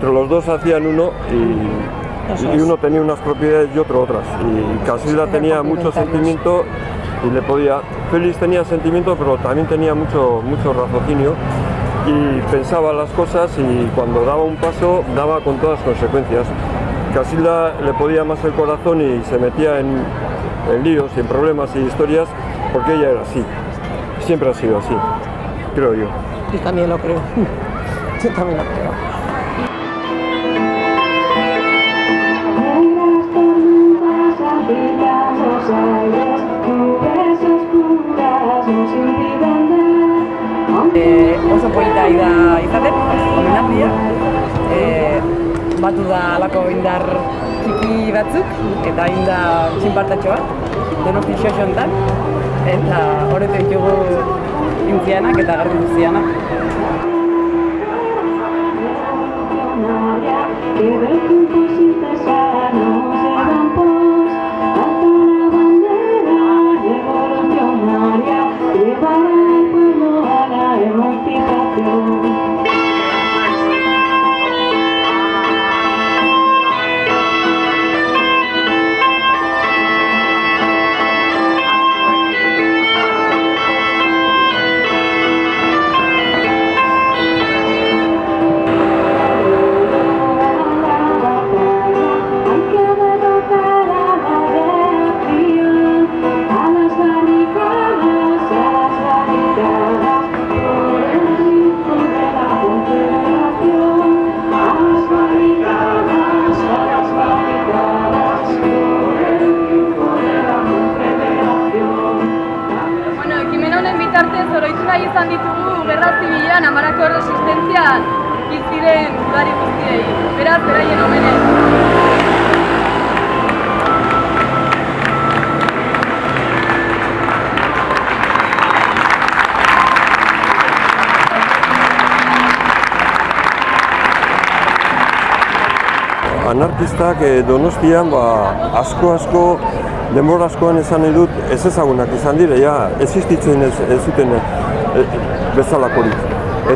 Pero los dos hacían uno y, y uno tenía unas propiedades y otro otras. Y Casilda tenía mucho sentimiento y le podía... Félix tenía sentimiento pero también tenía mucho, mucho raciocinio y pensaba las cosas y cuando daba un paso daba con todas las consecuencias. Casilda le podía más el corazón y se metía en, en líos y en problemas y historias porque ella era así. Siempre ha sido así, creo yo. Yo también lo creo. Yo también lo creo. E, oso polita da izaten, homenazia. E, batu da alako indar txiki batzuk, eta inda txinpartatxo bat, donosti xoxontan, eta horretu ditugu intzianak eta garri guztianak. Nahi izan ditugu Gerra Zibilean amarako resistentzian hil ziren udari guztiei. Beraz, beraien omenez. Anarkistak eh, donostian ba, asko asko denbora askoan esan nahi dut ez ezagunak izan dire, ja, existitzen ez, ez zuten e, bezalakorik.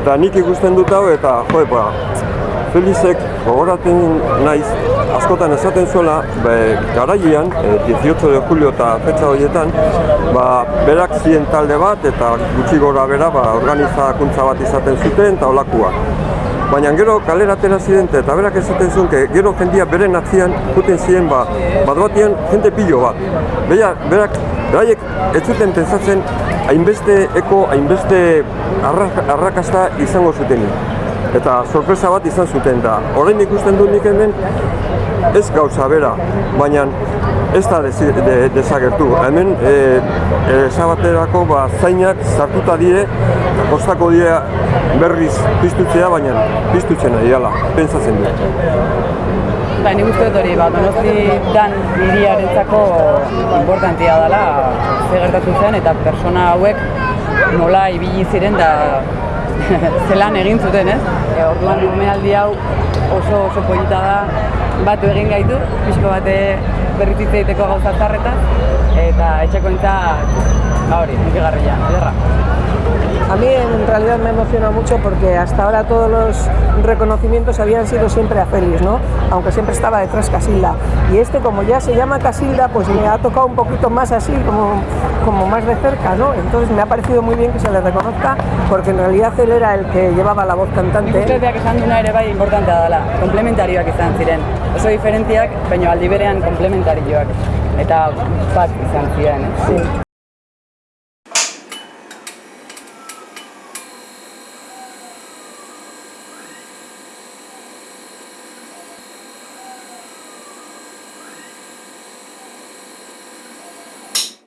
Eta nik ikusten dut hau eta jo, ba, Felizek gogoraten naiz askotan esaten zuela be, garailean, e, 18 de julio eta fetxa horietan, ba, berak ziren talde bat eta gutxi gora bera ba, organizakuntza bat izaten zuten eta olakua. Baina gero kalera atera ziren eta berak esaten zuen, que gero jendia beren atzian juten ziren ba, bat batian jende pilo bat. Beia, berak, beraiek ez zuten pentsatzen hainbeste eko, hainbeste arra, arrakasta izango zutenik. Eta sorpresa bat izan zuten da. Orain ikusten dut nik hemen ez gauza bera, baina ez da desi- de, desagertu. Hemen e, e, esabaterako ba, zainak sartuta die, kostako die berriz piztutzea, baina piztutzen ari dela, pentsatzen dut. Ba, nik uste dut hori, ba, donosti dan hiriarentzako importantia dela ze gertatu zen eta persona hauek nola ibili ziren da zelan egin zuten, ez? E, orduan omenaldi hau oso oso polita da batu egin gaitu, pixko bate berrizitze egiteko gauza zarretaz, eta etxekointza hori, hunkigarria, ederra. A mí en realidad me emociona mucho porque hasta ahora todos los reconocimientos habían sido siempre a Félix, ¿no? Aunque siempre estaba detrás Casilda. Y este, como ya se llama Casilda, pues me ha tocado un poquito más así, como, como más de cerca, ¿no? Entonces me ha parecido muy bien que se le reconozca porque en realidad él era el que llevaba la voz Nik uste cantante. beak esan duna ere bai importantea dela, komplementarioak izan ziren. Oso diferentziak, baina aldi berean komplementarioak. Eta bat izan ziren, eh? Sí.